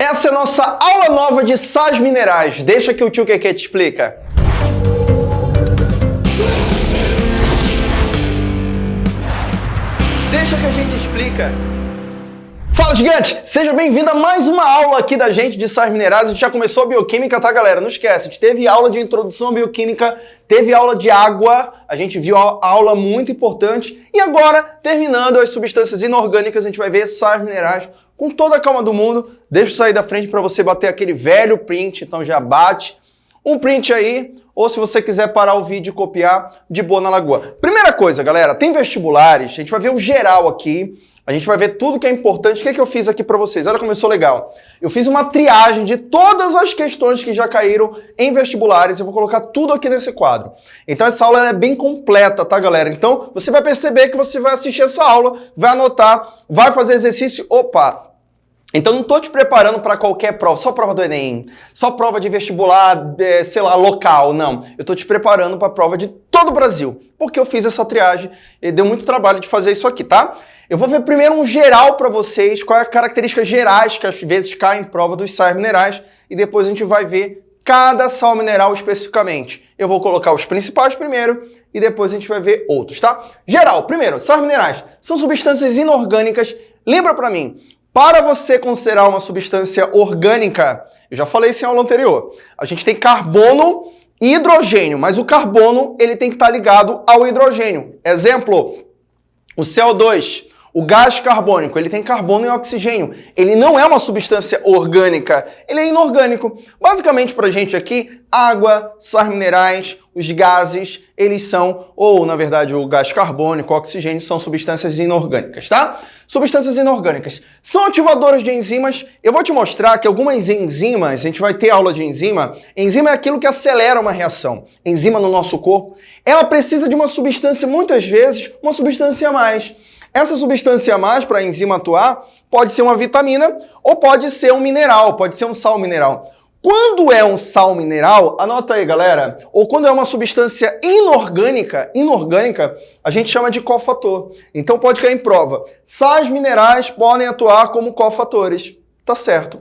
Essa é a nossa aula nova de sais minerais. Deixa que o tio Keke te explica. Deixa que a gente explica. Fala, gigante! Seja bem-vindo a mais uma aula aqui da gente de sais minerais. A gente já começou a bioquímica, tá, galera? Não esquece, a gente teve aula de introdução à bioquímica, teve aula de água, a gente viu a aula muito importante. E agora, terminando as substâncias inorgânicas, a gente vai ver sais minerais com toda a calma do mundo. Deixa eu sair da frente para você bater aquele velho print, então já bate um print aí, ou se você quiser parar o vídeo e copiar, de boa na lagoa. Primeira coisa, galera, tem vestibulares, a gente vai ver o geral aqui, a gente vai ver tudo que é importante. O que, é que eu fiz aqui para vocês? Olha como sou legal. Eu fiz uma triagem de todas as questões que já caíram em vestibulares. Eu vou colocar tudo aqui nesse quadro. Então essa aula é bem completa, tá, galera? Então você vai perceber que você vai assistir essa aula, vai anotar, vai fazer exercício. Opa, então não estou te preparando para qualquer prova, só prova do Enem, só prova de vestibular, é, sei lá, local, não. Eu estou te preparando para a prova de todo o Brasil, porque eu fiz essa triagem e deu muito trabalho de fazer isso aqui, tá? Eu vou ver primeiro um geral para vocês, quais as características gerais que às vezes caem em prova dos sais minerais, e depois a gente vai ver cada sal mineral especificamente. Eu vou colocar os principais primeiro e depois a gente vai ver outros, tá? Geral, primeiro, sais minerais são substâncias inorgânicas. Lembra para mim, para você considerar uma substância orgânica, eu já falei isso em aula anterior, a gente tem carbono e hidrogênio, mas o carbono ele tem que estar ligado ao hidrogênio. Exemplo, o CO2. O gás carbônico, ele tem carbono e oxigênio. Ele não é uma substância orgânica, ele é inorgânico. Basicamente, para a gente aqui, água, sais minerais, os gases, eles são, ou na verdade o gás carbônico, o oxigênio, são substâncias inorgânicas, tá? Substâncias inorgânicas são ativadoras de enzimas. Eu vou te mostrar que algumas enzimas, a gente vai ter aula de enzima, enzima é aquilo que acelera uma reação. Enzima no nosso corpo, ela precisa de uma substância, muitas vezes, uma substância a mais. Essa substância a mais para a enzima atuar pode ser uma vitamina ou pode ser um mineral, pode ser um sal mineral. Quando é um sal mineral, anota aí, galera, ou quando é uma substância inorgânica, inorgânica, a gente chama de cofator. Então pode cair em prova. Sais minerais podem atuar como cofatores. Tá certo.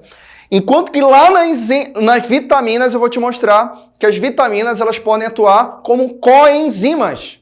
Enquanto que lá nas, nas vitaminas eu vou te mostrar que as vitaminas elas podem atuar como coenzimas.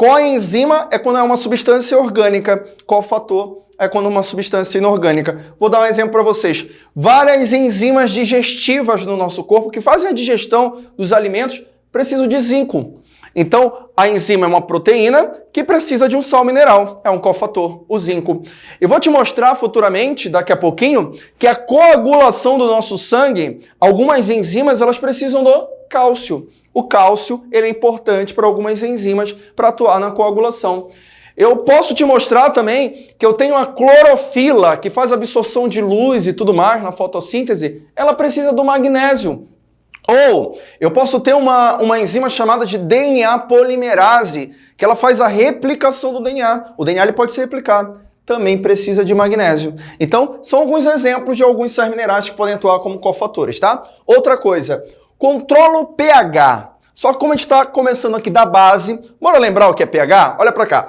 Coenzima é quando é uma substância orgânica, cofator é quando é uma substância inorgânica. Vou dar um exemplo para vocês. Várias enzimas digestivas no nosso corpo que fazem a digestão dos alimentos precisam de zinco. Então, a enzima é uma proteína que precisa de um sal mineral, é um cofator, o zinco. Eu vou te mostrar futuramente, daqui a pouquinho, que a coagulação do nosso sangue, algumas enzimas, elas precisam do cálcio. O cálcio ele é importante para algumas enzimas para atuar na coagulação. Eu posso te mostrar também que eu tenho a clorofila, que faz absorção de luz e tudo mais na fotossíntese, ela precisa do magnésio. Ou eu posso ter uma, uma enzima chamada de DNA polimerase, que ela faz a replicação do DNA. O DNA ele pode ser replicado. Também precisa de magnésio. Então, são alguns exemplos de alguns sais minerais que podem atuar como cofatores, tá? Outra coisa, Controla o pH. Só que como a gente está começando aqui da base, bora lembrar o que é pH? Olha para cá.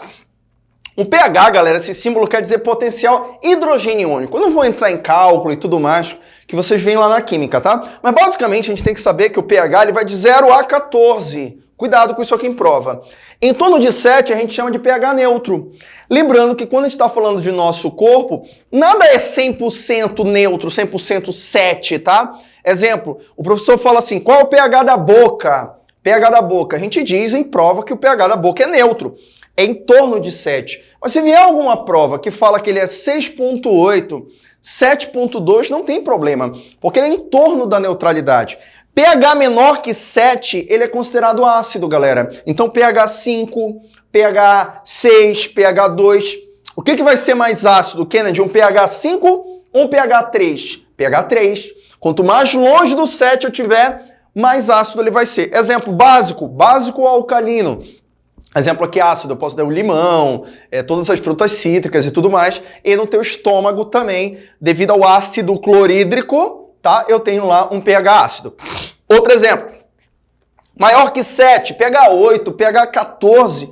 O pH, galera, esse símbolo quer dizer potencial hidrogeniônico. Eu não vou entrar em cálculo e tudo mais, que vocês veem lá na química, tá? Mas basicamente a gente tem que saber que o pH ele vai de 0 a 14. Cuidado com isso aqui em prova. Em torno de 7 a gente chama de pH neutro. Lembrando que quando a gente está falando de nosso corpo, nada é 100% neutro, 100% 7, tá? Exemplo, o professor fala assim, qual é o pH da boca? pH da boca. A gente diz em prova que o pH da boca é neutro. É em torno de 7. Mas se vier alguma prova que fala que ele é 6.8, 7.2, não tem problema, porque ele é em torno da neutralidade. pH menor que 7, ele é considerado ácido, galera. Então pH 5, pH 6, pH 2. O que, que vai ser mais ácido, Kennedy? Um pH 5 ou um pH 3? pH 3. Quanto mais longe do 7 eu tiver, mais ácido ele vai ser. Exemplo básico, básico alcalino. Exemplo aqui ácido, eu posso dar o limão, é, todas as frutas cítricas e tudo mais. E no teu estômago também, devido ao ácido clorídrico, tá? Eu tenho lá um pH ácido. Outro exemplo, maior que 7, pH 8, pH 14,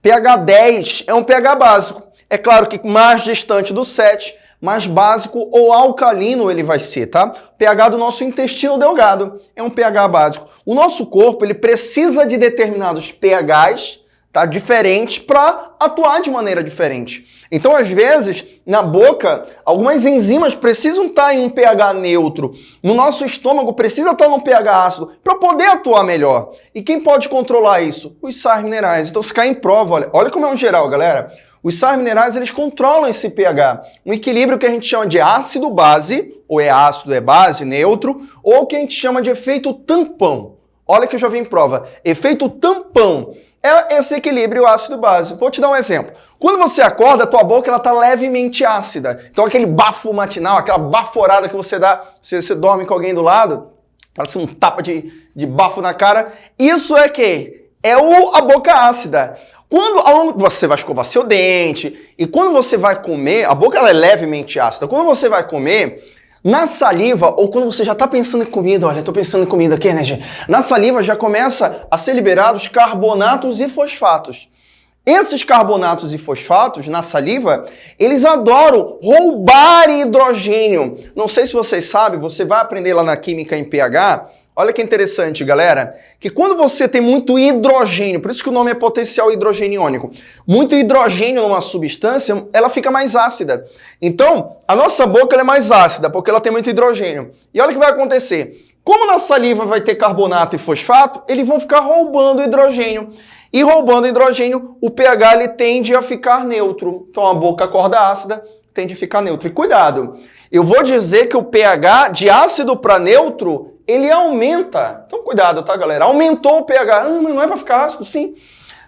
pH 10 é um pH básico. É claro que mais distante do 7, mais básico ou alcalino ele vai ser, tá? pH do nosso intestino delgado é um pH básico. O nosso corpo ele precisa de determinados pHs tá? diferentes para atuar de maneira diferente. Então, às vezes, na boca, algumas enzimas precisam estar tá em um pH neutro. No nosso estômago precisa estar tá num pH ácido para poder atuar melhor. E quem pode controlar isso? Os sais minerais. Então, se cair em prova, olha, olha como é um geral, galera. Os sais minerais, eles controlam esse pH. Um equilíbrio que a gente chama de ácido-base, ou é ácido, é base, neutro, ou que a gente chama de efeito tampão. Olha que eu já vi em prova. Efeito tampão é esse equilíbrio ácido-base. Vou te dar um exemplo. Quando você acorda, a tua boca ela tá levemente ácida. Então aquele bafo matinal, aquela baforada que você dá, se você dorme com alguém do lado, parece um tapa de, de bafo na cara. Isso é que? É o, a boca ácida. Quando ao longo você vai escovar seu dente e quando você vai comer, a boca ela é levemente ácida. Quando você vai comer, na saliva, ou quando você já está pensando em comida, olha, estou pensando em comida aqui, né, gente? Na saliva já começa a ser liberados carbonatos e fosfatos. Esses carbonatos e fosfatos na saliva, eles adoram roubar hidrogênio. Não sei se vocês sabem, você vai aprender lá na química em pH, Olha que interessante, galera, que quando você tem muito hidrogênio, por isso que o nome é potencial hidrogeniônico, muito hidrogênio numa substância, ela fica mais ácida. Então, a nossa boca é mais ácida, porque ela tem muito hidrogênio. E olha o que vai acontecer. Como na saliva vai ter carbonato e fosfato, eles vão ficar roubando hidrogênio. E roubando hidrogênio, o pH ele tende a ficar neutro. Então a boca acorda ácida, tende a ficar neutro. E cuidado, eu vou dizer que o pH de ácido para neutro ele aumenta. Então cuidado, tá, galera? Aumentou o pH. Ah, mas não é para ficar ácido, sim.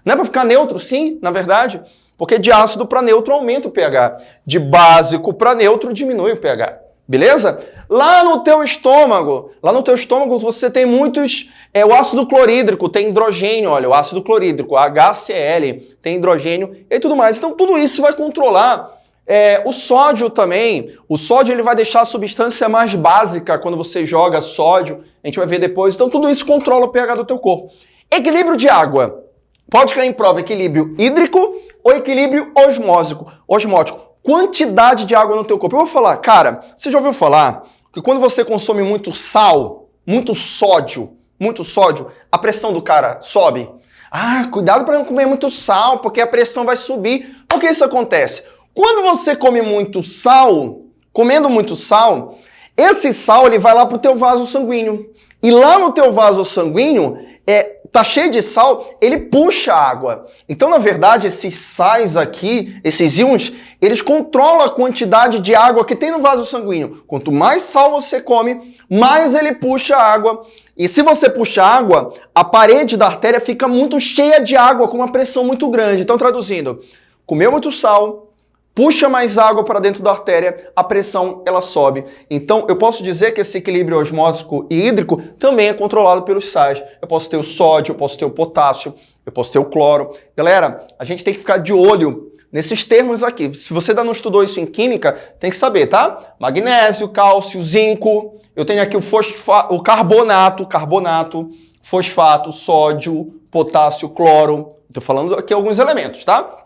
Não é para ficar neutro, sim, na verdade. Porque de ácido para neutro aumenta o pH. De básico para neutro diminui o pH. Beleza? Lá no teu estômago, lá no teu estômago você tem muitos, é o ácido clorídrico, tem hidrogênio, olha, o ácido clorídrico, HCl, tem hidrogênio e tudo mais. Então tudo isso vai controlar é, o sódio também, o sódio ele vai deixar a substância mais básica quando você joga sódio, a gente vai ver depois, então tudo isso controla o pH do teu corpo. Equilíbrio de água. Pode cair em prova equilíbrio hídrico ou equilíbrio osmósico, osmótico. Quantidade de água no teu corpo. Eu vou falar, cara, você já ouviu falar que quando você consome muito sal, muito sódio, muito sódio, a pressão do cara sobe? Ah, cuidado para não comer muito sal, porque a pressão vai subir. Por que isso acontece? Quando você come muito sal, comendo muito sal, esse sal ele vai lá para o teu vaso sanguíneo. E lá no teu vaso sanguíneo, é, tá cheio de sal, ele puxa água. Então, na verdade, esses sais aqui, esses íons, eles controlam a quantidade de água que tem no vaso sanguíneo. Quanto mais sal você come, mais ele puxa água. E se você puxa água, a parede da artéria fica muito cheia de água, com uma pressão muito grande. Então, traduzindo, comeu muito sal, puxa mais água para dentro da artéria, a pressão ela sobe. Então, eu posso dizer que esse equilíbrio osmótico e hídrico também é controlado pelos sais. Eu posso ter o sódio, eu posso ter o potássio, eu posso ter o cloro. Galera, a gente tem que ficar de olho nesses termos aqui. Se você ainda não estudou isso em química, tem que saber, tá? Magnésio, cálcio, zinco. Eu tenho aqui o, fosfa o carbonato, carbonato, fosfato, sódio, potássio, cloro. Estou falando aqui alguns elementos, tá?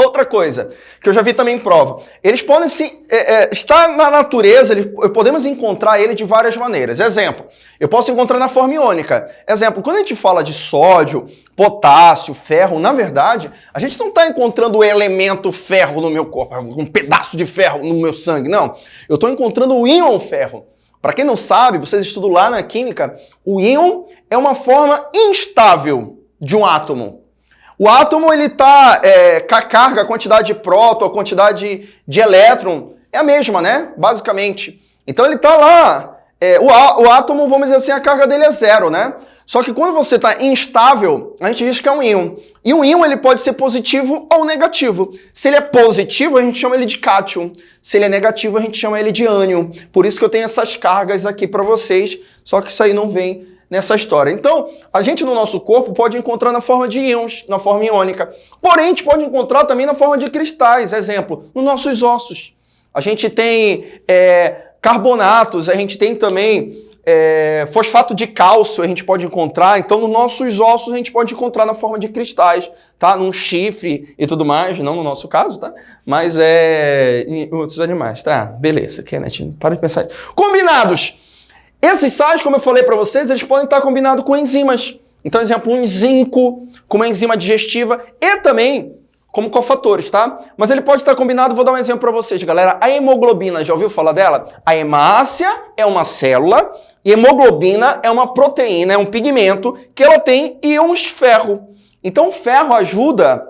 Outra coisa, que eu já vi também em prova, eles podem se, é, é, na natureza, eles, podemos encontrar ele de várias maneiras. Exemplo, eu posso encontrar na forma iônica. Exemplo, quando a gente fala de sódio, potássio, ferro, na verdade, a gente não está encontrando o elemento ferro no meu corpo, um pedaço de ferro no meu sangue, não. Eu estou encontrando o íon ferro. Para quem não sabe, vocês estudam lá na química, o íon é uma forma instável de um átomo. O átomo ele está é, com a carga, a quantidade de próton, a quantidade de elétron é a mesma, né? Basicamente. Então ele está lá. É, o, o, átomo, vamos dizer assim, a carga dele é zero, né? Só que quando você está instável, a gente diz que é um íon. E um íon ele pode ser positivo ou negativo. Se ele é positivo, a gente chama ele de cátion. Se ele é negativo, a gente chama ele de ânion. Por isso que eu tenho essas cargas aqui para vocês, só que isso aí não vem nessa história. Então, a gente no nosso corpo pode encontrar na forma de íons, na forma iônica. Porém, a gente pode encontrar também na forma de cristais, exemplo, nos nossos ossos. A gente tem é, carbonatos, a gente tem também é, fosfato de cálcio a gente pode encontrar, então nos nossos ossos a gente pode encontrar na forma de cristais, tá? Num chifre e tudo mais, não no nosso caso, tá? Mas é em outros animais, tá? Beleza, Kenneth, para de pensar. Combinados! Esses sais, como eu falei para vocês, eles podem estar combinados com enzimas. Então, exemplo, um zinco com uma enzima digestiva e também como cofatores, tá? Mas ele pode estar combinado, vou dar um exemplo para vocês, galera. A hemoglobina, já ouviu falar dela? A hemácia é uma célula e hemoglobina é uma proteína, é um pigmento que ela tem íons ferro. Então o ferro ajuda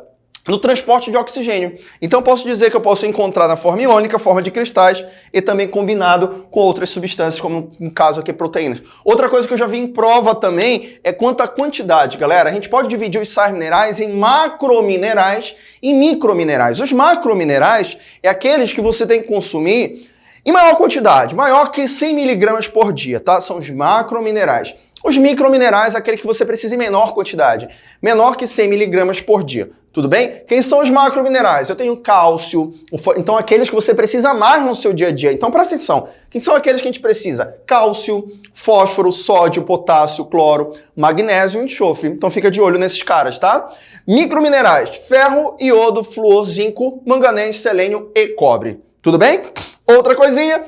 no transporte de oxigênio. Então posso dizer que eu posso encontrar na forma iônica, forma de cristais e também combinado com outras substâncias, como no caso aqui proteínas. Outra coisa que eu já vi em prova também é quanto à quantidade, galera. A gente pode dividir os sais minerais em macrominerais e microminerais. Os macrominerais é aqueles que você tem que consumir em maior quantidade, maior que 100 miligramas por dia, tá? São os macrominerais. Os microminerais, aquele que você precisa em menor quantidade, menor que 100 miligramas por dia. Tudo bem? Quem são os macrominerais? Eu tenho cálcio, então aqueles que você precisa mais no seu dia a dia. Então presta atenção. Quem são aqueles que a gente precisa? Cálcio, fósforo, sódio, potássio, cloro, magnésio e enxofre. Então fica de olho nesses caras, tá? Microminerais: ferro, iodo, flúor, zinco, manganês, selênio e cobre. Tudo bem? Outra coisinha,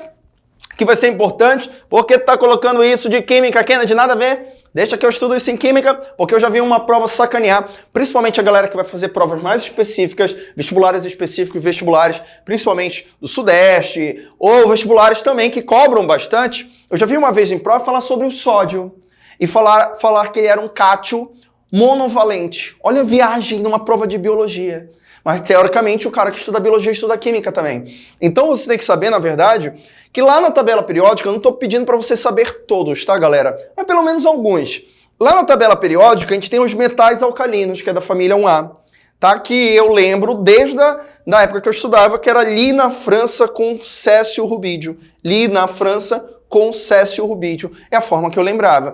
que vai ser importante, porque tu tá colocando isso de química, Kennedy, nada a ver. Deixa que eu estudo isso em química, porque eu já vi uma prova sacanear, principalmente a galera que vai fazer provas mais específicas, vestibulares específicos, vestibulares principalmente do Sudeste, ou vestibulares também que cobram bastante. Eu já vi uma vez em prova falar sobre o sódio e falar, falar que ele era um cátio monovalente. Olha a viagem numa prova de biologia. Mas teoricamente o cara que estuda biologia estuda química também. Então você tem que saber, na verdade, que lá na tabela periódica, eu não estou pedindo para você saber todos, tá, galera? Mas pelo menos alguns. Lá na tabela periódica, a gente tem os metais alcalinos, que é da família 1A, tá? Que eu lembro desde a da época que eu estudava, que era Li na França com Cécio Rubídio. Li na França com Cécio Rubídio. É a forma que eu lembrava.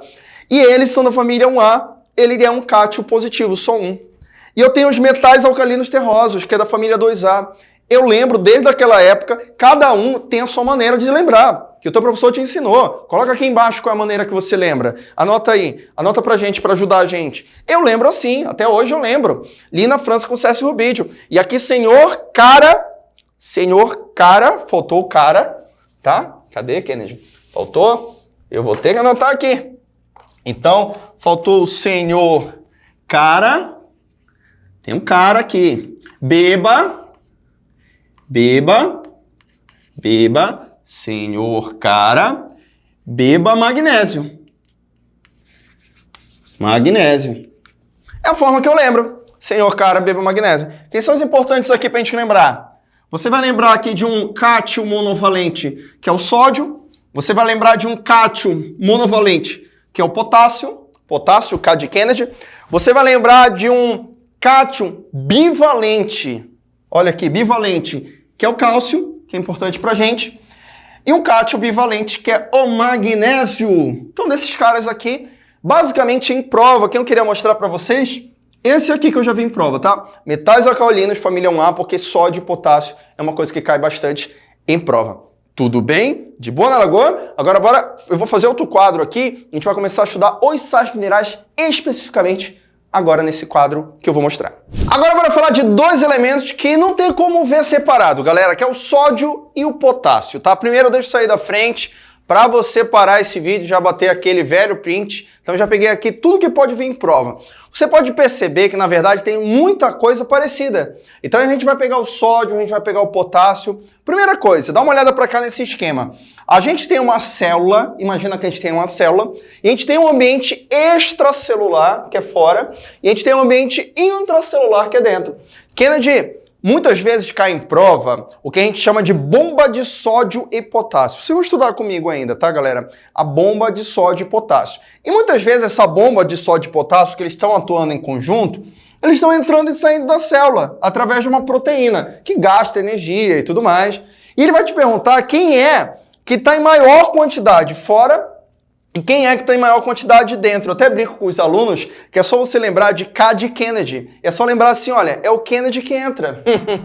E eles são da família 1A, ele é um cátio positivo, só um. E eu tenho os metais alcalinos terrosos, que é da família 2A. Eu lembro desde aquela época, cada um tem a sua maneira de lembrar, que o teu professor te ensinou. Coloca aqui embaixo qual é a maneira que você lembra. Anota aí, anota pra gente, para ajudar a gente. Eu lembro assim, até hoje eu lembro. Li na França com César Rubídio. E aqui, senhor cara, senhor cara, faltou o cara, tá? Cadê, Kennedy? Faltou? Eu vou ter que anotar aqui. Então, faltou o senhor cara, tem um cara aqui. Beba Beba, beba, senhor cara, beba magnésio. Magnésio. É a forma que eu lembro. Senhor cara, beba magnésio. Quem são os importantes aqui para a gente lembrar? Você vai lembrar aqui de um cátion monovalente, que é o sódio. Você vai lembrar de um cátion monovalente, que é o potássio. Potássio, K de Kennedy. Você vai lembrar de um cátion bivalente. Olha aqui, bivalente, que é o cálcio, que é importante para a gente, e um cátio bivalente, que é o magnésio. Então, desses caras aqui, basicamente em prova, que eu queria mostrar para vocês, esse aqui que eu já vi em prova, tá? Metais alcalinos, família 1A, porque sódio e potássio é uma coisa que cai bastante em prova. Tudo bem? De boa na lagoa? Agora bora, eu vou fazer outro quadro aqui, a gente vai começar a estudar os sais minerais especificamente agora nesse quadro que eu vou mostrar. Agora bora falar de dois elementos que não tem como ver separado, galera, que é o sódio e o potássio, tá? Primeiro deixa eu sair da frente, para você parar esse vídeo, já bater aquele velho print, então já peguei aqui tudo que pode vir em prova. Você pode perceber que, na verdade, tem muita coisa parecida. Então a gente vai pegar o sódio, a gente vai pegar o potássio. Primeira coisa, dá uma olhada para cá nesse esquema. A gente tem uma célula, imagina que a gente tem uma célula, e a gente tem um ambiente extracelular, que é fora, e a gente tem um ambiente intracelular, que é dentro. Kennedy, Muitas vezes cai em prova o que a gente chama de bomba de sódio e potássio. Vocês vão estudar comigo ainda, tá, galera? A bomba de sódio e potássio. E muitas vezes essa bomba de sódio e potássio, que eles estão atuando em conjunto, eles estão entrando e saindo da célula através de uma proteína que gasta energia e tudo mais. E ele vai te perguntar quem é que está em maior quantidade fora E quem é que tem maior quantidade dentro? Eu até brinco com os alunos que é só você lembrar de K de Kennedy. É só lembrar assim, olha, é o Kennedy que entra.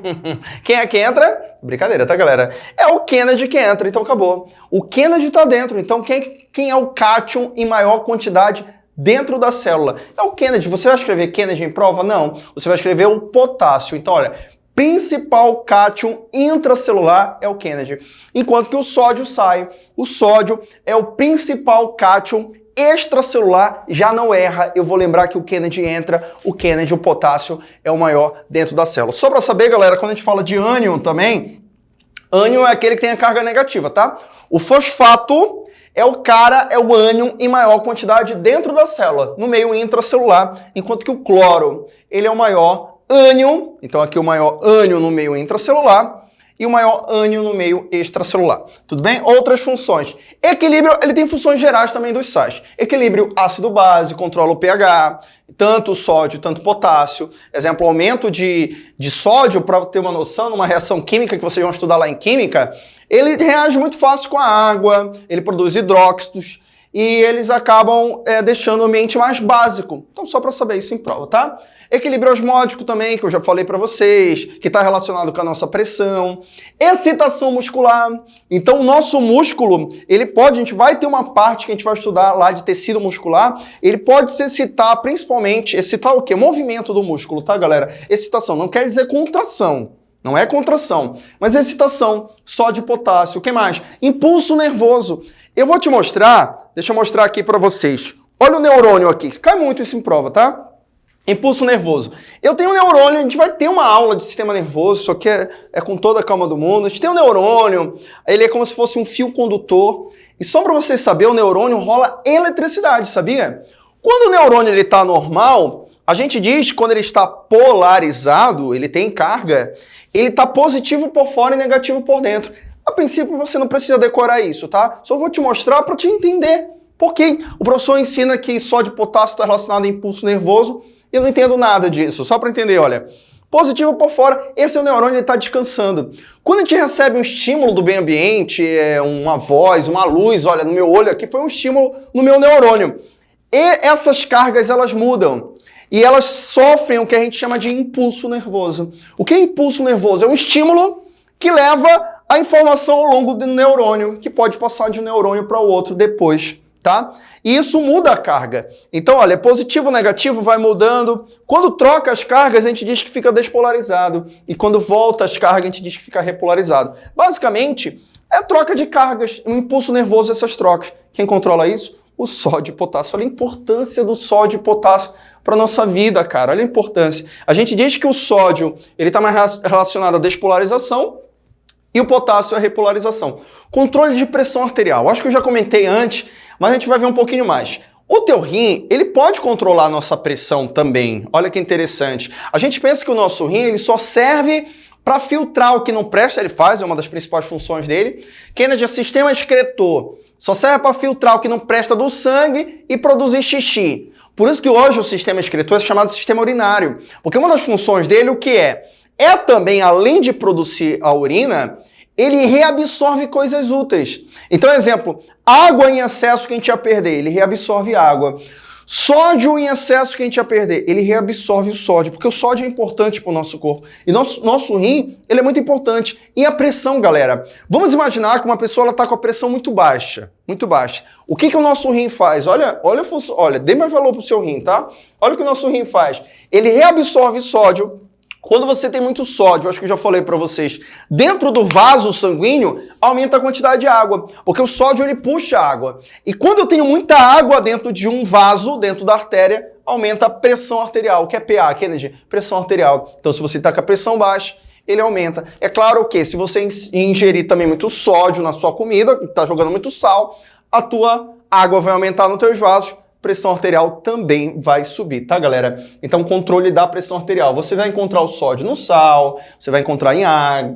quem é que entra? Brincadeira, tá, galera? É o Kennedy que entra, então acabou. O Kennedy está dentro, então quem, quem é o cátion em maior quantidade dentro da célula? É o Kennedy. Você vai escrever Kennedy em prova? Não. Você vai escrever o potássio. Então, olha, principal cátion intracelular é o Kennedy, enquanto que o sódio sai. O sódio é o principal cátion extracelular, já não erra. Eu vou lembrar que o Kennedy entra, o Kennedy, o potássio, é o maior dentro da célula. Só para saber, galera, quando a gente fala de ânion também, ânion é aquele que tem a carga negativa, tá? O fosfato é o cara, é o ânion em maior quantidade dentro da célula, no meio intracelular, enquanto que o cloro, ele é o maior ânion, então aqui o maior ânion no meio intracelular e o maior ânion no meio extracelular. Tudo bem? Outras funções. Equilíbrio, ele tem funções gerais também dos sais. Equilíbrio ácido-base, controla o pH, tanto sódio, tanto potássio. Exemplo, aumento de, de sódio, para ter uma noção, numa reação química que vocês vão estudar lá em química, ele reage muito fácil com a água, ele produz hidróxidos, e eles acabam é, deixando o ambiente mais básico. Então, só para saber isso em prova, tá? Equilíbrio osmótico também, que eu já falei para vocês, que está relacionado com a nossa pressão. Excitação muscular. Então, o nosso músculo, ele pode, a gente vai ter uma parte que a gente vai estudar lá de tecido muscular, ele pode se excitar principalmente, excitar o quê? Movimento do músculo, tá, galera? Excitação, não quer dizer contração. Não é contração, mas excitação, só de potássio. O que mais? Impulso nervoso. Eu vou te mostrar, deixa eu mostrar aqui para vocês. Olha o neurônio aqui, cai muito isso em prova, tá? Impulso nervoso. Eu tenho um neurônio, a gente vai ter uma aula de sistema nervoso, isso aqui é, é com toda a calma do mundo. A gente tem um neurônio, ele é como se fosse um fio condutor. E só para vocês saberem, o neurônio rola eletricidade, sabia? Quando o neurônio está normal, a gente diz que quando ele está polarizado, ele tem carga, ele está positivo por fora e negativo por dentro. Princípio você não precisa decorar isso, tá? Só vou te mostrar para te entender. Porque o professor ensina que sódio e potássio está relacionado a impulso nervoso e eu não entendo nada disso. Só para entender, olha. Positivo por fora, esse é o neurônio, ele está descansando. Quando a gente recebe um estímulo do meio ambiente, é, uma voz, uma luz, olha, no meu olho aqui foi um estímulo no meu neurônio. E essas cargas, elas mudam. E elas sofrem o que a gente chama de impulso nervoso. O que é impulso nervoso? É um estímulo que leva a informação ao longo do neurônio, que pode passar de um neurônio para o outro depois, tá? E isso muda a carga. Então, olha, positivo, negativo, vai mudando. Quando troca as cargas, a gente diz que fica despolarizado. E quando volta as cargas, a gente diz que fica repolarizado. Basicamente, é troca de cargas, um impulso nervoso essas trocas. Quem controla isso? O sódio e potássio. Olha a importância do sódio e potássio para nossa vida, cara. Olha a importância. A gente diz que o sódio ele está mais relacionado à despolarização e o potássio é a repolarização. Controle de pressão arterial. Acho que eu já comentei antes, mas a gente vai ver um pouquinho mais. O teu rim, ele pode controlar a nossa pressão também. Olha que interessante. A gente pensa que o nosso rim ele só serve para filtrar o que não presta, ele faz, é uma das principais funções dele. Kennedy é sistema excretor. Só serve para filtrar o que não presta do sangue e produzir xixi. Por isso que hoje o sistema excretor é chamado sistema urinário. Porque uma das funções dele, o que é? É também, além de produzir a urina, ele reabsorve coisas úteis. Então, exemplo, água em excesso que a gente ia perder, ele reabsorve água. Sódio em excesso que a gente ia perder, ele reabsorve o sódio, porque o sódio é importante para o nosso corpo. E nosso, nosso rim, ele é muito importante. E a pressão, galera? Vamos imaginar que uma pessoa está com a pressão muito baixa, muito baixa. O que, que o nosso rim faz? Olha, olha, olha, dê mais valor para o seu rim, tá? Olha o que o nosso rim faz. Ele reabsorve sódio, quando você tem muito sódio, acho que eu já falei para vocês, dentro do vaso sanguíneo, aumenta a quantidade de água, porque o sódio ele puxa água. E quando eu tenho muita água dentro de um vaso, dentro da artéria, aumenta a pressão arterial, que é PA, Kennedy, pressão arterial. Então se você está com a pressão baixa, ele aumenta. É claro que se você ingerir também muito sódio na sua comida, está jogando muito sal, a tua água vai aumentar nos teus vasos, pressão arterial também vai subir, tá, galera? Então, controle da pressão arterial. Você vai encontrar o sódio no sal, você vai encontrar em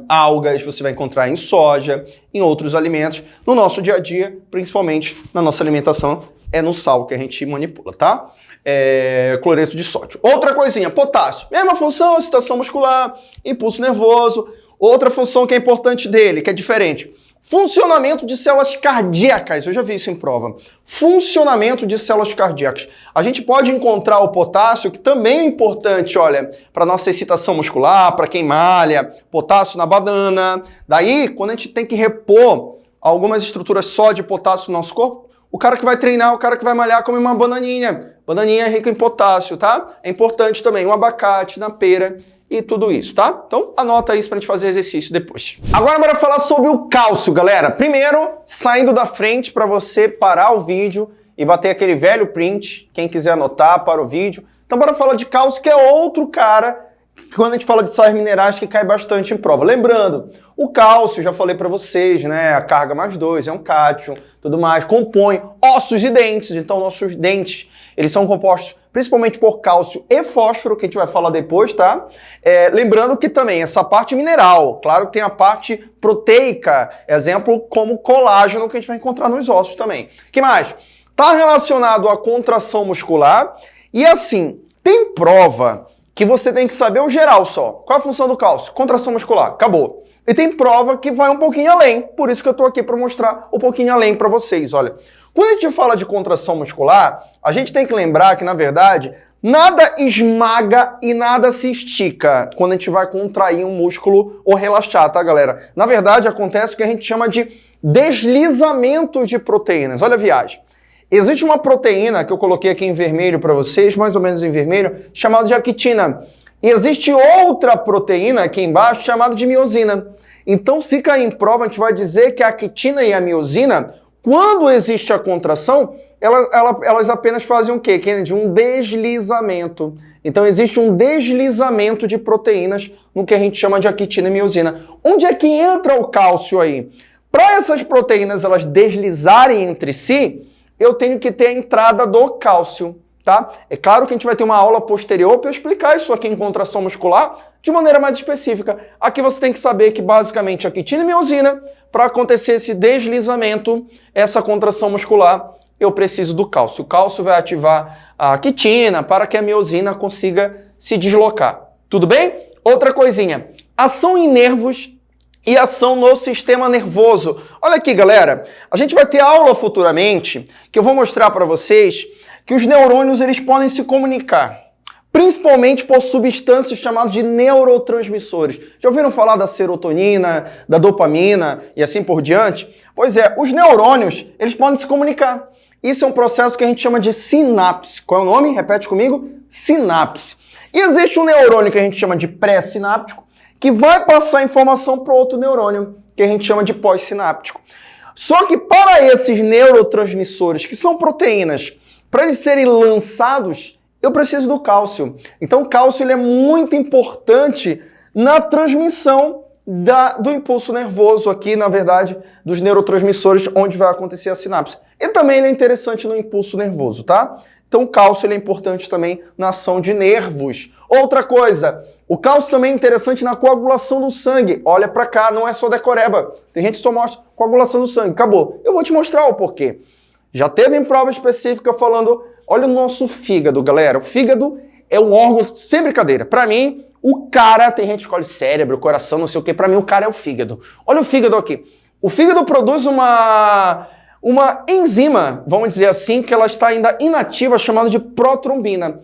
algas, você vai encontrar em soja, em outros alimentos. No nosso dia a dia, principalmente na nossa alimentação, é no sal que a gente manipula, tá? É, cloreto de sódio. Outra coisinha, potássio. Mesma função, excitação muscular, impulso nervoso. Outra função que é importante dele, que é diferente. Funcionamento de células cardíacas, eu já vi isso em prova. Funcionamento de células cardíacas. A gente pode encontrar o potássio, que também é importante, olha, para nossa excitação muscular, para quem malha, potássio na banana. Daí, quando a gente tem que repor algumas estruturas só de potássio no nosso corpo, o cara que vai treinar, o cara que vai malhar, come uma bananinha. Bananinha é rica em potássio, tá? É importante também um abacate na pera e tudo isso, tá? Então anota isso pra gente fazer exercício depois. Agora bora falar sobre o cálcio, galera. Primeiro, saindo da frente para você parar o vídeo e bater aquele velho print, quem quiser anotar para o vídeo. Então bora falar de cálcio, que é outro cara quando a gente fala de sais minerais que cai bastante em prova. Lembrando, o cálcio, já falei para vocês, né? A carga mais 2 é um cátion, tudo mais, compõe ossos e dentes. Então, nossos dentes, eles são compostos principalmente por cálcio e fósforo, que a gente vai falar depois, tá? É, lembrando que também essa parte mineral, claro que tem a parte proteica, exemplo como colágeno, que a gente vai encontrar nos ossos também. que mais? Está relacionado à contração muscular e assim, tem prova que você tem que saber o geral só. Qual é a função do cálcio? Contração muscular. Acabou. E tem prova que vai um pouquinho além, por isso que eu estou aqui para mostrar um pouquinho além para vocês. Olha, quando a gente fala de contração muscular, a gente tem que lembrar que, na verdade, nada esmaga e nada se estica quando a gente vai contrair um músculo ou relaxar, tá, galera? Na verdade, acontece o que a gente chama de deslizamento de proteínas. Olha a viagem. Existe uma proteína que eu coloquei aqui em vermelho para vocês, mais ou menos em vermelho, chamada de actina. E existe outra proteína aqui embaixo chamada de miosina. Então, se cair em prova, a gente vai dizer que a actina e a miosina, quando existe a contração, ela, ela, elas apenas fazem o quê, Kennedy? Um deslizamento. Então, existe um deslizamento de proteínas no que a gente chama de actina e miosina. Onde é que entra o cálcio aí? Para essas proteínas elas deslizarem entre si, eu tenho que ter a entrada do cálcio, tá? É claro que a gente vai ter uma aula posterior para explicar isso aqui em contração muscular de maneira mais específica. Aqui você tem que saber que basicamente a quitina e miosina, para acontecer esse deslizamento, essa contração muscular, eu preciso do cálcio. O cálcio vai ativar a quitina para que a miosina consiga se deslocar. Tudo bem? Outra coisinha. Ação em nervos e ação no sistema nervoso. Olha aqui, galera, a gente vai ter aula futuramente que eu vou mostrar para vocês que os neurônios eles podem se comunicar, principalmente por substâncias chamadas de neurotransmissores. Já ouviram falar da serotonina, da dopamina e assim por diante? Pois é, os neurônios eles podem se comunicar. Isso é um processo que a gente chama de sinapse. Qual é o nome? Repete comigo. Sinapse. E existe um neurônio que a gente chama de pré-sináptico que vai passar informação para outro neurônio, que a gente chama de pós-sináptico. Só que para esses neurotransmissores, que são proteínas, para eles serem lançados, eu preciso do cálcio. Então, o cálcio ele é muito importante na transmissão da, do impulso nervoso aqui, na verdade, dos neurotransmissores, onde vai acontecer a sinapse. E também ele é interessante no impulso nervoso, tá? Então, o cálcio ele é importante também na ação de nervos. Outra coisa, o cálcio também é interessante na coagulação do sangue. Olha para cá, não é só decoreba. Tem gente que só mostra coagulação do sangue. Acabou. Eu vou te mostrar o porquê. Já teve em prova específica falando, olha o nosso fígado, galera. O fígado é um órgão, sem brincadeira. Para mim, o cara, tem gente que escolhe cérebro, coração, não sei o que. Para mim, o cara é o fígado. Olha o fígado aqui. O fígado produz uma uma enzima, vamos dizer assim, que ela está ainda inativa, chamada de protrombina.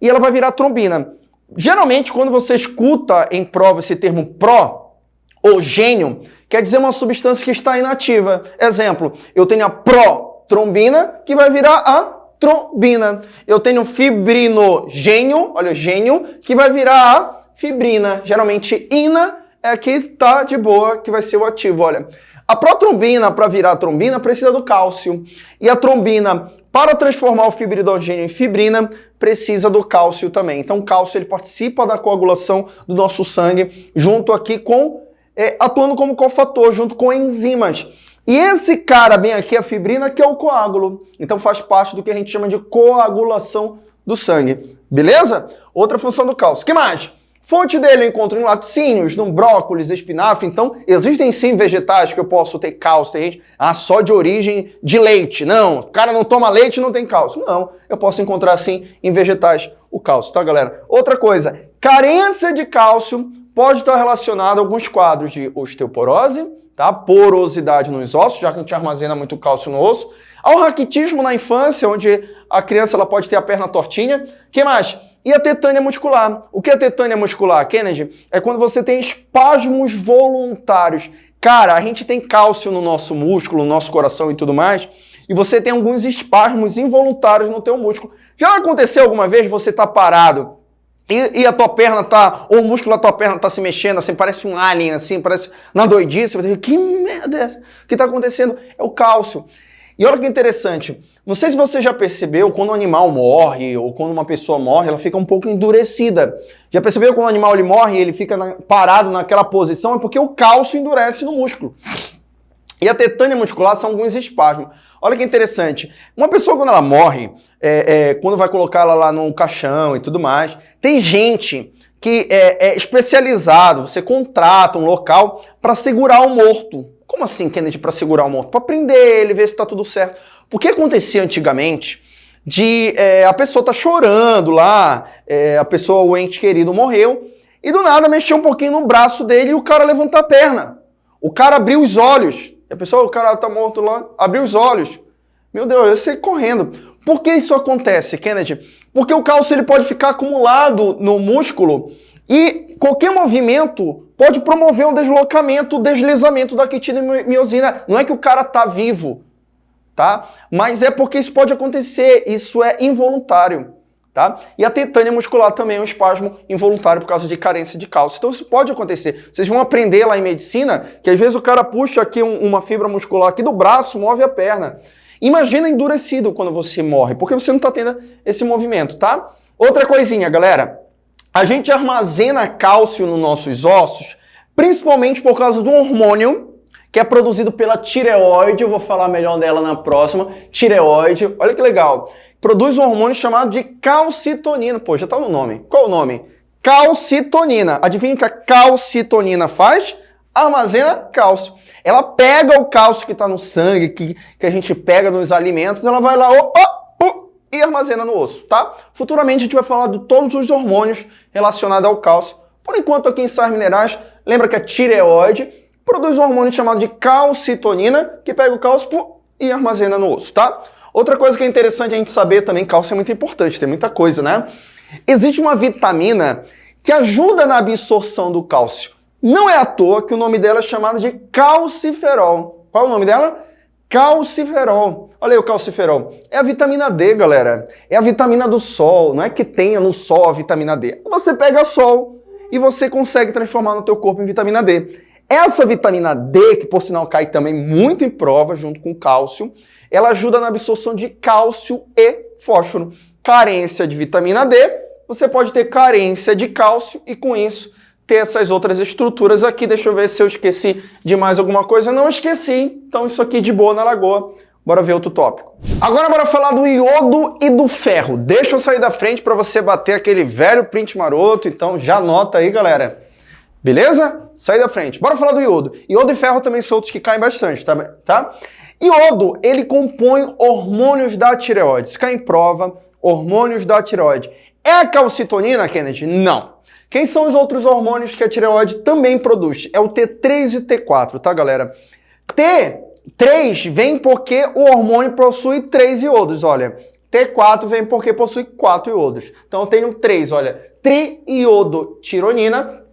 E ela vai virar trombina. Geralmente, quando você escuta em prova esse termo pró ou gênio, quer dizer uma substância que está inativa. Exemplo, eu tenho a protrombina, que vai virar a trombina. Eu tenho fibrinogênio, olha, gênio, que vai virar a fibrina. Geralmente, ina é que tá de boa, que vai ser o ativo, olha. A protrombina, para virar trombina, precisa do cálcio. E a trombina, para transformar o fibridogênio em fibrina, precisa do cálcio também. Então, o cálcio ele participa da coagulação do nosso sangue, junto aqui com, é, atuando como cofator, junto com enzimas. E esse cara bem aqui, a fibrina, que é o coágulo. Então, faz parte do que a gente chama de coagulação do sangue. Beleza? Outra função do cálcio. Que mais? Fonte dele eu encontro em laticínios, no brócolis, espinafre. Então, existem sim vegetais que eu posso ter cálcio. Tem gente, ah, só de origem de leite. Não, o cara não toma leite não tem cálcio. Não, eu posso encontrar sim em vegetais o cálcio, tá, galera? Outra coisa, carência de cálcio pode estar relacionada a alguns quadros de osteoporose, tá? Porosidade nos ossos, já que a gente armazena muito cálcio no osso. Ao raquitismo na infância, onde a criança ela pode ter a perna tortinha. que mais? E a tetânia muscular. O que é tetânia muscular, Kennedy? É quando você tem espasmos voluntários. Cara, a gente tem cálcio no nosso músculo, no nosso coração e tudo mais, e você tem alguns espasmos involuntários no teu músculo. Já aconteceu alguma vez você tá parado e, e, a tua perna tá, ou o músculo da tua perna tá se mexendo, assim, parece um alien, assim, parece na doidice. Você que merda é essa? O que tá acontecendo? É o cálcio. E olha que interessante, não sei se você já percebeu, quando um animal morre, ou quando uma pessoa morre, ela fica um pouco endurecida. Já percebeu quando o animal ele morre e ele fica na, parado naquela posição? É porque o cálcio endurece no músculo. E a tetânia muscular são alguns espasmos. Olha que interessante. Uma pessoa, quando ela morre, é, é, quando vai colocar ela lá no caixão e tudo mais, tem gente que é, é especializado, você contrata um local para segurar o morto. Como assim, Kennedy, para segurar o morto? Para prender ele, ver se está tudo certo. O que acontecia antigamente de é, a pessoa tá chorando lá, é, a pessoa, o ente querido morreu, e do nada mexeu um pouquinho no braço dele e o cara levantou a perna. O cara abriu os olhos. E a pessoa, o cara tá morto lá, abriu os olhos. Meu Deus, eu sei correndo. Por que isso acontece, Kennedy? Porque o cálcio ele pode ficar acumulado no músculo e qualquer movimento pode promover um deslocamento, deslizamento da quitina e miosina. Não é que o cara tá vivo, tá? Mas é porque isso pode acontecer, isso é involuntário. Tá? E a tetânia muscular também é um espasmo involuntário por causa de carência de cálcio. Então isso pode acontecer. Vocês vão aprender lá em medicina que às vezes o cara puxa aqui um, uma fibra muscular aqui do braço, move a perna. Imagina endurecido quando você morre, porque você não está tendo esse movimento, tá? Outra coisinha, galera. A gente armazena cálcio nos nossos ossos, principalmente por causa do hormônio que é produzido pela tireoide, eu vou falar melhor dela na próxima, tireoide, olha que legal. Produz um hormônio chamado de calcitonina, pô, já tá no nome. Qual o nome? Calcitonina. Adivinha o que a calcitonina faz? Armazena cálcio. Ela pega o cálcio que está no sangue, que, que a gente pega nos alimentos, ela vai lá, opa, e armazena no osso, tá? Futuramente a gente vai falar de todos os hormônios relacionados ao cálcio. Por enquanto, aqui em Sais Minerais, lembra que a tireoide produz um hormônio chamado de calcitonina, que pega o cálcio e armazena no osso, tá? Outra coisa que é interessante a gente saber também, cálcio é muito importante, tem muita coisa, né? Existe uma vitamina que ajuda na absorção do cálcio. Não é à toa que o nome dela é chamado de calciferol. Qual é o nome dela? Calciferol. Olha aí o calciferol. É a vitamina D, galera. É a vitamina do sol. Não é que tenha no sol a vitamina D. Você pega sol e você consegue transformar no teu corpo em vitamina D. Essa vitamina D, que por sinal cai também muito em prova, junto com cálcio, ela ajuda na absorção de cálcio e fósforo. Carência de vitamina D, você pode ter carência de cálcio e com isso ter essas outras estruturas aqui. Deixa eu ver se eu esqueci de mais alguma coisa. Não esqueci, então isso aqui de boa na lagoa. Bora ver outro tópico. Agora bora falar do iodo e do ferro. Deixa eu sair da frente para você bater aquele velho print maroto, então já anota aí, galera. Beleza? Sai da frente. Bora falar do iodo. Iodo e ferro também são outros que caem bastante, tá? tá? Iodo, ele compõe hormônios da tireoide. Se cai em prova, hormônios da tireoide. É a calcitonina, Kennedy? Não. Quem são os outros hormônios que a tireoide também produz? É o T3 e o T4, tá, galera? T3 vem porque o hormônio possui três iodos, olha. T4 vem porque possui quatro iodos. Então eu tenho três, olha. Triiodotironina.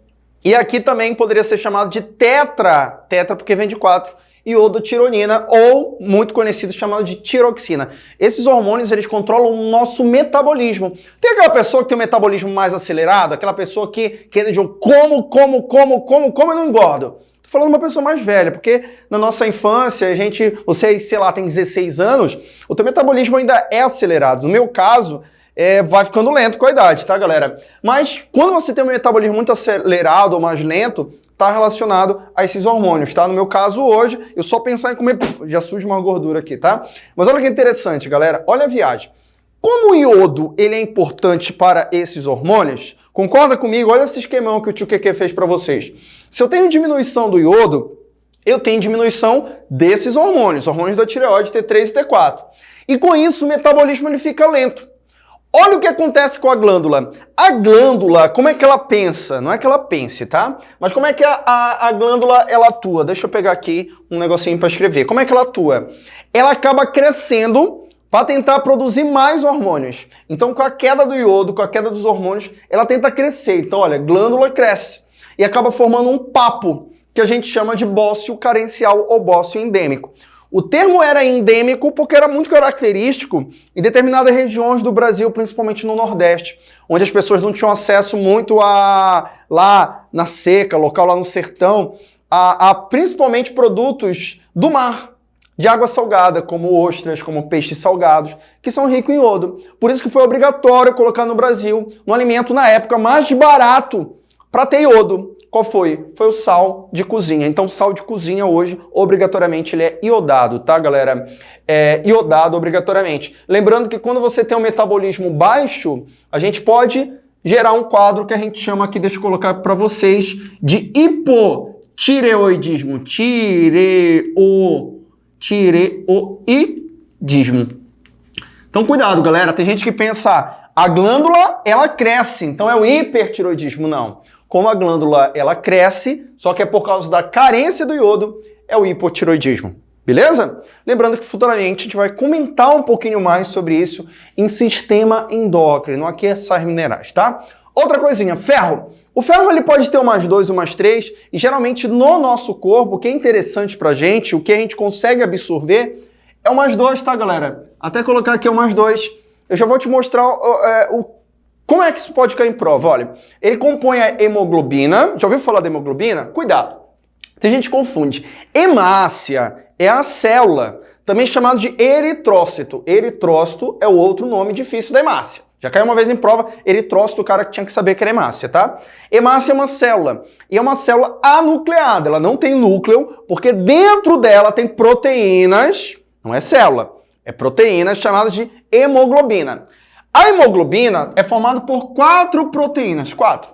E aqui também poderia ser chamado de tetra, tetra porque vem de quatro iodotironina ou muito conhecido chamado de tiroxina. Esses hormônios eles controlam o nosso metabolismo. Tem aquela pessoa que tem um metabolismo mais acelerado, aquela pessoa que que diz como, como, como, como, como eu não engordo. Tô falando de uma pessoa mais velha, porque na nossa infância, a gente, você, sei lá, tem 16 anos, o teu metabolismo ainda é acelerado. No meu caso, é, vai ficando lento com a idade, tá, galera? Mas quando você tem um metabolismo muito acelerado ou mais lento, está relacionado a esses hormônios, tá? No meu caso hoje, eu só pensar em comer, puf, já surge uma gordura aqui, tá? Mas olha que interessante, galera, olha a viagem. Como o iodo ele é importante para esses hormônios, concorda comigo? Olha esse esquemão que o tio Keke fez para vocês. Se eu tenho diminuição do iodo, eu tenho diminuição desses hormônios, hormônios da tireoide T3 e T4. E com isso o metabolismo ele fica lento. Olha o que acontece com a glândula. A glândula, como é que ela pensa? Não é que ela pense, tá? Mas como é que a, a, a glândula ela atua? Deixa eu pegar aqui um negocinho para escrever. Como é que ela atua? Ela acaba crescendo para tentar produzir mais hormônios. Então, com a queda do iodo, com a queda dos hormônios, ela tenta crescer. Então, olha, glândula cresce e acaba formando um papo que a gente chama de bócio carencial ou bócio endêmico. O termo era endêmico porque era muito característico em determinadas regiões do Brasil, principalmente no Nordeste, onde as pessoas não tinham acesso muito a lá na seca, local lá no sertão, a, a principalmente produtos do mar, de água salgada, como ostras, como peixes salgados, que são ricos em iodo. Por isso que foi obrigatório colocar no Brasil um alimento na época mais barato para ter iodo, qual foi? Foi o sal de cozinha. Então, sal de cozinha hoje, obrigatoriamente, ele é iodado, tá, galera? É iodado obrigatoriamente. Lembrando que quando você tem um metabolismo baixo, a gente pode gerar um quadro que a gente chama aqui, deixa eu colocar para vocês, de hipotireoidismo. Tireo, tireoidismo. Então, cuidado, galera. Tem gente que pensa, a glândula, ela cresce, então é o hipertiroidismo. Não como a glândula ela cresce, só que é por causa da carência do iodo, é o hipotiroidismo. Beleza? Lembrando que futuramente a gente vai comentar um pouquinho mais sobre isso em sistema endócrino, aqui é sais minerais, tá? Outra coisinha, ferro. O ferro ele pode ter umas 2, umas 3, e geralmente no nosso corpo, o que é interessante pra gente, o que a gente consegue absorver, é umas 2, tá, galera? Até colocar aqui umas 2. Eu já vou te mostrar é, o como é que isso pode cair em prova? Olha, ele compõe a hemoglobina. Já ouviu falar da hemoglobina? Cuidado. Tem gente que confunde. Hemácia é a célula, também chamada de eritrócito. Eritrócito é o outro nome difícil da hemácia. Já caiu uma vez em prova, eritrócito, o cara tinha que saber que era hemácia, tá? Hemácia é uma célula, e é uma célula anucleada, ela não tem núcleo, porque dentro dela tem proteínas, não é célula, é proteínas chamadas de hemoglobina. A hemoglobina é formada por quatro proteínas, quatro.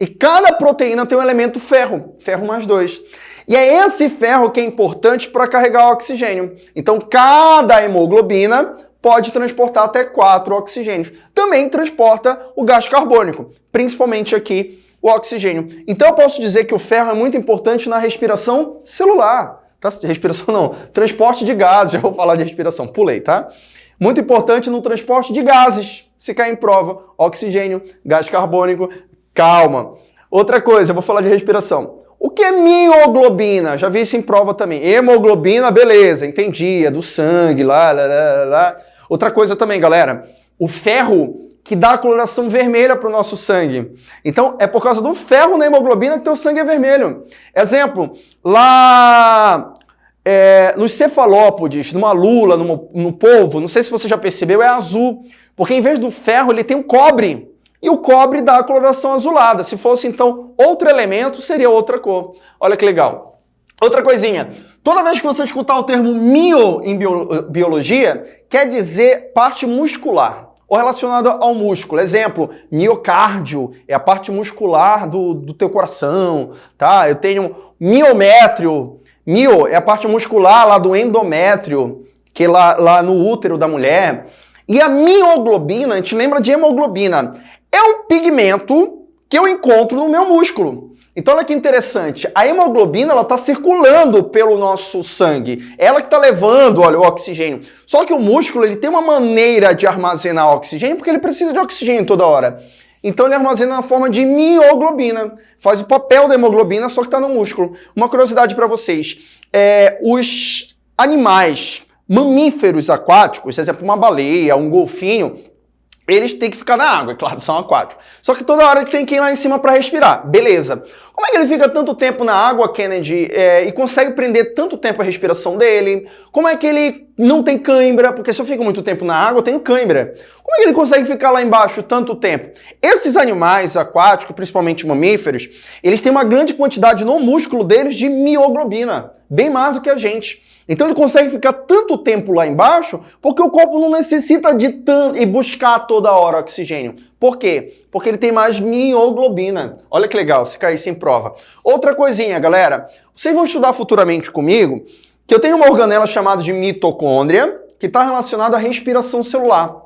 E cada proteína tem um elemento ferro, ferro mais dois. E é esse ferro que é importante para carregar o oxigênio. Então, cada hemoglobina pode transportar até quatro oxigênios. Também transporta o gás carbônico, principalmente aqui o oxigênio. Então, eu posso dizer que o ferro é muito importante na respiração celular. Tá? Respiração não, transporte de gases, já vou falar de respiração, pulei, tá? Muito importante no transporte de gases, se cair em prova, oxigênio, gás carbônico, calma. Outra coisa, eu vou falar de respiração. O que é mioglobina? Já vi isso em prova também. Hemoglobina, beleza, entendi, é do sangue, lá, lá, lá, lá. Outra coisa também, galera, o ferro que dá a coloração vermelha para o nosso sangue. Então, é por causa do ferro na hemoglobina que teu sangue é vermelho. Exemplo, lá é, nos cefalópodes, numa lula, numa, no polvo, não sei se você já percebeu, é azul. Porque em vez do ferro, ele tem o cobre. E o cobre dá a coloração azulada. Se fosse, então, outro elemento, seria outra cor. Olha que legal. Outra coisinha. Toda vez que você escutar o termo mio em biologia, quer dizer parte muscular ou relacionada ao músculo. Exemplo, miocárdio é a parte muscular do, do teu coração, tá? Eu tenho miométrio, Mio é a parte muscular lá do endométrio, que é lá, lá no útero da mulher. E a mioglobina, a gente lembra de hemoglobina, é um pigmento que eu encontro no meu músculo. Então olha que interessante, a hemoglobina ela está circulando pelo nosso sangue, ela que está levando olha, o oxigênio. Só que o músculo ele tem uma maneira de armazenar oxigênio porque ele precisa de oxigênio toda hora. Então ele armazena na forma de mioglobina. Faz o papel da hemoglobina, só que está no músculo. Uma curiosidade para vocês. É, os animais mamíferos aquáticos, exemplo, uma baleia, um golfinho, eles têm que ficar na água, é claro, são aquáticos. Só que toda hora tem que ir lá em cima para respirar. Beleza. Como é que ele fica tanto tempo na água, Kennedy, é, e consegue prender tanto tempo a respiração dele? Como é que ele não tem cãibra? Porque se eu fico muito tempo na água, eu tenho cãibra. Como é que ele consegue ficar lá embaixo tanto tempo? Esses animais aquáticos, principalmente mamíferos, eles têm uma grande quantidade no músculo deles de mioglobina, bem mais do que a gente. Então ele consegue ficar tanto tempo lá embaixo porque o corpo não necessita de tanto e buscar toda hora oxigênio. Por quê? Porque ele tem mais mioglobina. Olha que legal, se caísse em prova. Outra coisinha, galera. Vocês vão estudar futuramente comigo que eu tenho uma organela chamada de mitocôndria que está relacionada à respiração celular.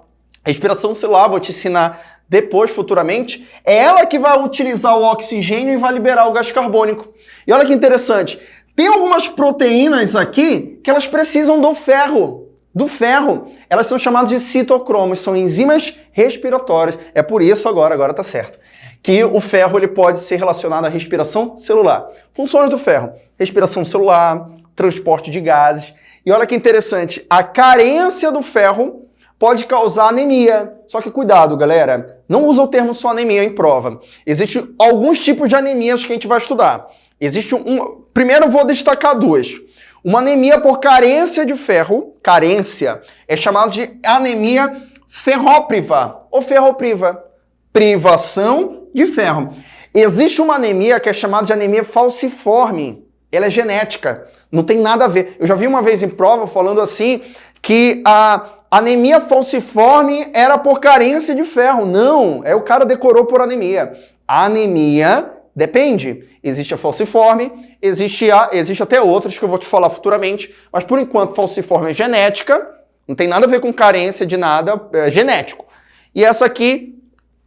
respiração celular, vou te ensinar depois, futuramente, é ela que vai utilizar o oxigênio e vai liberar o gás carbônico. E olha que interessante, tem algumas proteínas aqui que elas precisam do ferro. Do ferro. Elas são chamadas de citocromos, são enzimas respiratórias. É por isso agora, agora tá certo, que o ferro ele pode ser relacionado à respiração celular. Funções do ferro: respiração celular, transporte de gases. E olha que interessante, a carência do ferro pode causar anemia. Só que cuidado, galera, não usa o termo só anemia em prova. Existem alguns tipos de anemias que a gente vai estudar. Existe um. Primeiro, vou destacar duas. Uma anemia por carência de ferro, carência, é chamada de anemia ferrópriva ou ferropriva, privação de ferro. Existe uma anemia que é chamada de anemia falciforme. Ela é genética, não tem nada a ver. Eu já vi uma vez em prova falando assim que a anemia falciforme era por carência de ferro. Não, é o cara decorou por anemia. A anemia Depende. Existe a falciforme, existe, a, existe até outras que eu vou te falar futuramente, mas por enquanto falciforme é genética, não tem nada a ver com carência de nada, é genético. E essa aqui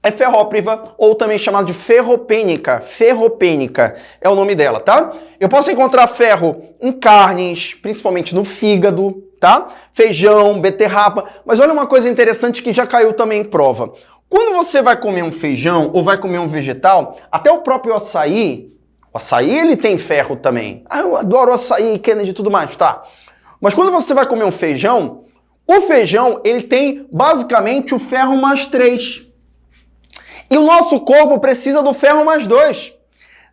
é ferrópriva, ou também chamada de ferropênica. Ferropênica é o nome dela, tá? Eu posso encontrar ferro em carnes, principalmente no fígado, tá? Feijão, beterraba. Mas olha uma coisa interessante que já caiu também em prova. Quando você vai comer um feijão ou vai comer um vegetal, até o próprio açaí, o açaí ele tem ferro também. Ah, eu adoro açaí, Kennedy e tudo mais, tá? Mas quando você vai comer um feijão, o feijão ele tem basicamente o ferro mais 3. E o nosso corpo precisa do ferro mais 2.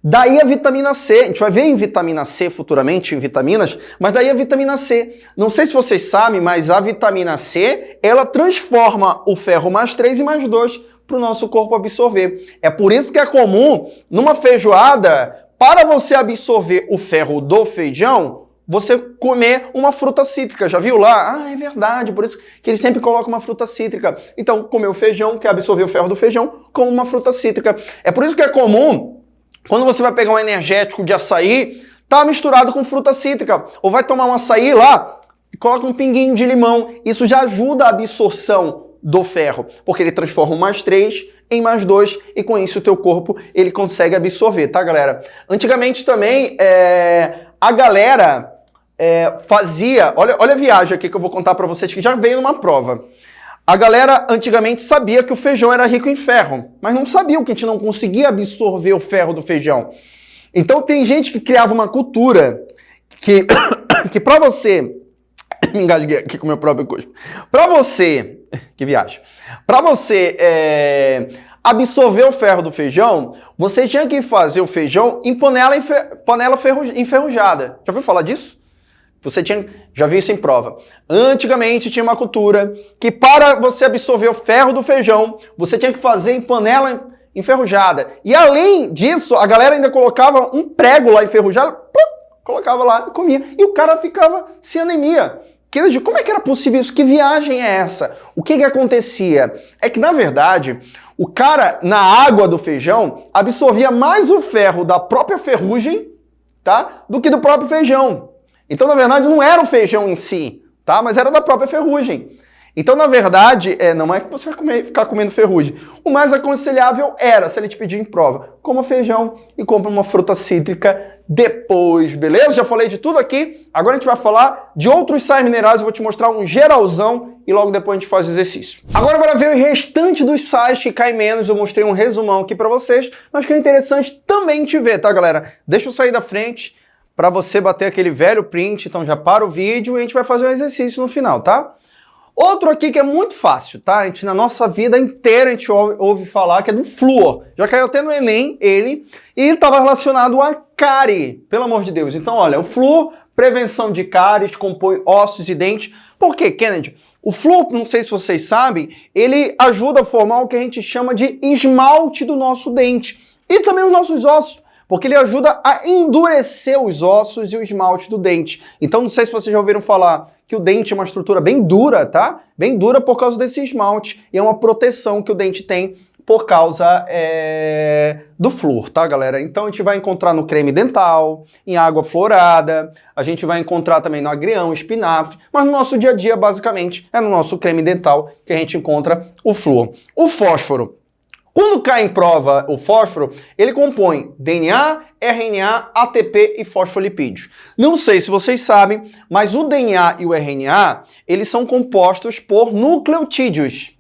Daí a vitamina C, a gente vai ver em vitamina C futuramente, em vitaminas, mas daí a vitamina C. Não sei se vocês sabem, mas a vitamina C, ela transforma o ferro mais 3 e mais 2 para o nosso corpo absorver. É por isso que é comum, numa feijoada, para você absorver o ferro do feijão, você comer uma fruta cítrica. Já viu lá? Ah, é verdade, por isso que ele sempre coloca uma fruta cítrica. Então, comer o feijão, quer absorver o ferro do feijão, com uma fruta cítrica. É por isso que é comum quando você vai pegar um energético de açaí, tá misturado com fruta cítrica. Ou vai tomar um açaí lá coloca um pinguinho de limão. Isso já ajuda a absorção do ferro, porque ele transforma mais 3 em mais 2 e com isso o teu corpo ele consegue absorver, tá galera? Antigamente também é, a galera é, fazia, olha, olha a viagem aqui que eu vou contar para vocês que já veio numa prova. A galera antigamente sabia que o feijão era rico em ferro, mas não sabia que a gente não conseguia absorver o ferro do feijão. Então tem gente que criava uma cultura que, que para você, me engasguei aqui com o meu próprio cuspo, para você, que viagem, para você é, absorver o ferro do feijão, você tinha que fazer o feijão em panela, panela enferrujada. Já ouviu falar disso? Você tinha, já viu isso em prova. Antigamente tinha uma cultura que para você absorver o ferro do feijão, você tinha que fazer em panela enferrujada. E além disso, a galera ainda colocava um prego lá enferrujado, plum, colocava lá e comia. E o cara ficava sem anemia. Que, como é que era possível isso? Que viagem é essa? O que, que acontecia? É que, na verdade, o cara, na água do feijão, absorvia mais o ferro da própria ferrugem, tá? Do que do próprio feijão. Então, na verdade, não era o feijão em si, tá? Mas era da própria ferrugem. Então, na verdade, é, não é que você vai comer, ficar comendo ferrugem. O mais aconselhável era, se ele te pedir em prova, coma feijão e compre uma fruta cítrica depois, beleza? Já falei de tudo aqui. Agora a gente vai falar de outros sais minerais. Eu vou te mostrar um geralzão e logo depois a gente faz o exercício. Agora para ver o restante dos sais que caem menos, eu mostrei um resumão aqui para vocês, mas que é interessante também te ver, tá, galera? Deixa eu sair da frente para você bater aquele velho print, então já para o vídeo e a gente vai fazer um exercício no final, tá? Outro aqui que é muito fácil, tá? A gente, na nossa vida inteira a gente ouve, ouve falar que é do flúor. Já caiu até no Enem, ele, e estava relacionado a cárie, pelo amor de Deus. Então, olha, o flúor, prevenção de cáries, compõe ossos e dentes. Por quê, Kennedy? O flúor, não sei se vocês sabem, ele ajuda a formar o que a gente chama de esmalte do nosso dente. E também os nossos ossos porque ele ajuda a endurecer os ossos e o esmalte do dente. Então, não sei se vocês já ouviram falar que o dente é uma estrutura bem dura, tá? Bem dura por causa desse esmalte e é uma proteção que o dente tem por causa é, do flúor, tá, galera? Então a gente vai encontrar no creme dental, em água florada, a gente vai encontrar também no agrião, espinafre, mas no nosso dia a dia, basicamente, é no nosso creme dental que a gente encontra o flúor. O fósforo. Quando cai em prova o fósforo, ele compõe DNA, RNA, ATP e fosfolipídios. Não sei se vocês sabem, mas o DNA e o RNA, eles são compostos por nucleotídeos.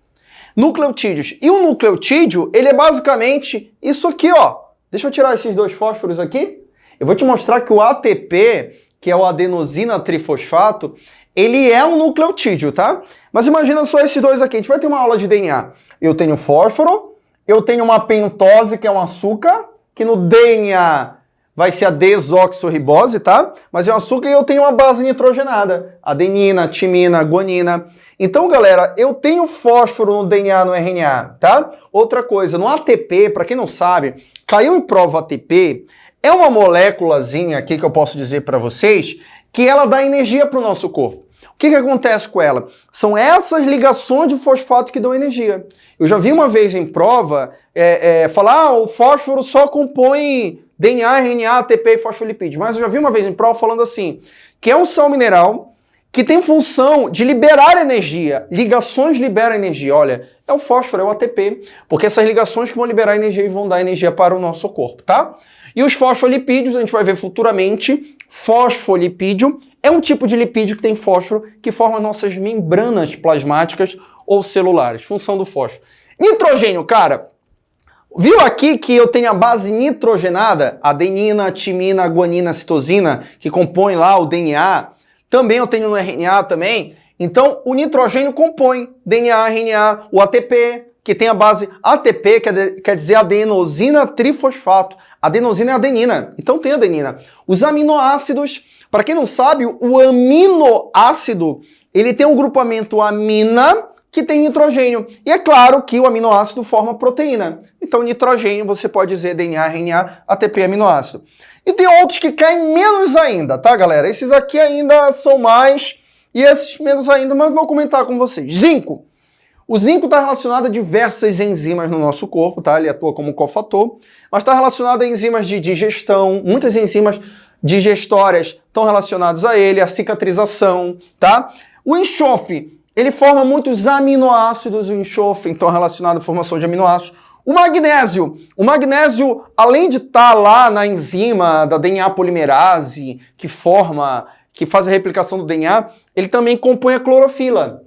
Nucleotídeos. E o nucleotídeo, ele é basicamente isso aqui, ó. Deixa eu tirar esses dois fósforos aqui. Eu vou te mostrar que o ATP, que é o adenosina trifosfato, ele é um nucleotídeo, tá? Mas imagina só esses dois aqui. A gente vai ter uma aula de DNA. Eu tenho fósforo, eu tenho uma pentose, que é um açúcar, que no DNA vai ser a desoxirribose, tá? Mas é um açúcar e eu tenho uma base nitrogenada, adenina, timina, guanina. Então, galera, eu tenho fósforo no DNA, no RNA, tá? Outra coisa, no ATP, para quem não sabe, caiu em prova ATP, é uma moléculazinha aqui que eu posso dizer para vocês que ela dá energia para o nosso corpo. O que, que acontece com ela? São essas ligações de fosfato que dão energia. Eu já vi uma vez em prova é, é, falar ah, o fósforo só compõe DNA, RNA, ATP e fosfolipídios. Mas eu já vi uma vez em prova falando assim, que é um sal mineral que tem função de liberar energia. Ligações liberam energia. Olha, é o fósforo, é o ATP, porque essas ligações que vão liberar energia e vão dar energia para o nosso corpo, tá? E os fosfolipídios, a gente vai ver futuramente, fosfolipídio é um tipo de lipídio que tem fósforo que forma nossas membranas plasmáticas ou celulares. Função do fósforo. Nitrogênio, cara. Viu aqui que eu tenho a base nitrogenada, adenina, timina, guanina, citosina, que compõe lá o DNA. Também eu tenho no RNA também. Então, o nitrogênio compõe DNA, RNA, o ATP, que tem a base ATP, que quer dizer adenosina trifosfato. Adenosina é adenina, então tem adenina. Os aminoácidos para quem não sabe, o aminoácido, ele tem um grupamento amina que tem nitrogênio. E é claro que o aminoácido forma proteína. Então, nitrogênio, você pode dizer DNA, RNA, ATP, aminoácido. E tem outros que caem menos ainda, tá, galera? Esses aqui ainda são mais e esses menos ainda, mas vou comentar com vocês. Zinco. O zinco está relacionado a diversas enzimas no nosso corpo, tá? Ele atua como cofator, mas está relacionado a enzimas de digestão, muitas enzimas digestórias estão relacionados a ele, a cicatrização, tá? O enxofre, ele forma muitos aminoácidos, o enxofre, então relacionado à formação de aminoácidos. O magnésio, o magnésio, além de estar tá lá na enzima da DNA polimerase, que forma, que faz a replicação do DNA, ele também compõe a clorofila.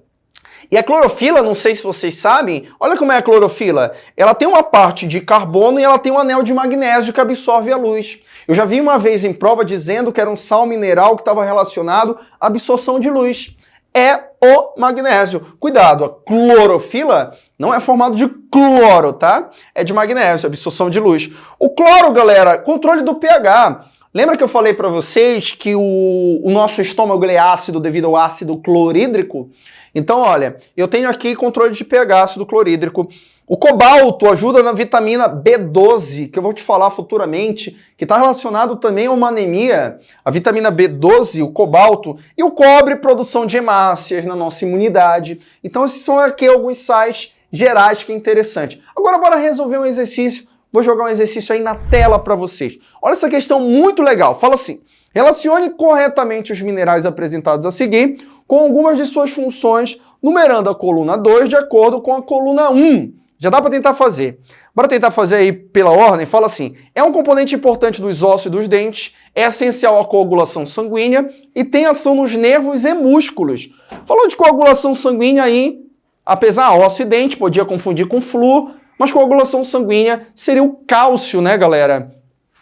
E a clorofila, não sei se vocês sabem, olha como é a clorofila. Ela tem uma parte de carbono e ela tem um anel de magnésio que absorve a luz. Eu já vi uma vez em prova dizendo que era um sal mineral que estava relacionado à absorção de luz. É o magnésio. Cuidado, a clorofila não é formado de cloro, tá? É de magnésio, absorção de luz. O cloro, galera, controle do pH. Lembra que eu falei para vocês que o, o nosso estômago é ácido devido ao ácido clorídrico? Então, olha, eu tenho aqui controle de pH ácido clorídrico. O cobalto ajuda na vitamina B12, que eu vou te falar futuramente, que está relacionado também a uma anemia, a vitamina B12, o cobalto, e o cobre, produção de hemácias na nossa imunidade. Então esses são aqui alguns sites gerais que é interessante. Agora bora resolver um exercício, vou jogar um exercício aí na tela para vocês. Olha essa questão muito legal, fala assim, relacione corretamente os minerais apresentados a seguir com algumas de suas funções, numerando a coluna 2 de acordo com a coluna 1. Já dá para tentar fazer. Bora tentar fazer aí pela ordem? Fala assim, é um componente importante dos ossos e dos dentes, é essencial à coagulação sanguínea e tem ação nos nervos e músculos. Falou de coagulação sanguínea aí, apesar osso e dente, podia confundir com flúor, mas coagulação sanguínea seria o cálcio, né, galera?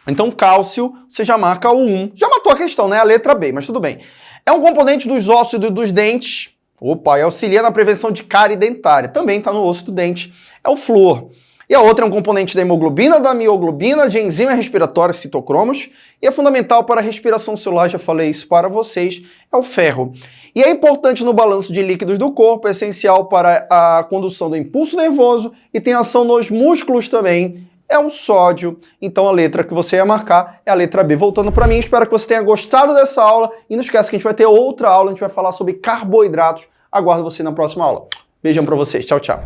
Então, cálcio, você já marca o 1. Já matou a questão, né? A letra B, mas tudo bem. É um componente dos ossos e dos dentes, Opa, e auxilia na prevenção de cárie dentária. Também está no osso do dente. É o flúor. E a outra é um componente da hemoglobina, da mioglobina, de enzima respiratória citocromos e é fundamental para a respiração celular, já falei isso para vocês, é o ferro. E é importante no balanço de líquidos do corpo, é essencial para a condução do impulso nervoso e tem ação nos músculos também, é o sódio. Então a letra que você ia marcar é a letra B. Voltando para mim, espero que você tenha gostado dessa aula e não esqueça que a gente vai ter outra aula, a gente vai falar sobre carboidratos. Aguardo você na próxima aula. Beijão para vocês. Tchau, tchau.